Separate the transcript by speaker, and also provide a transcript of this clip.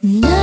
Speaker 1: 你那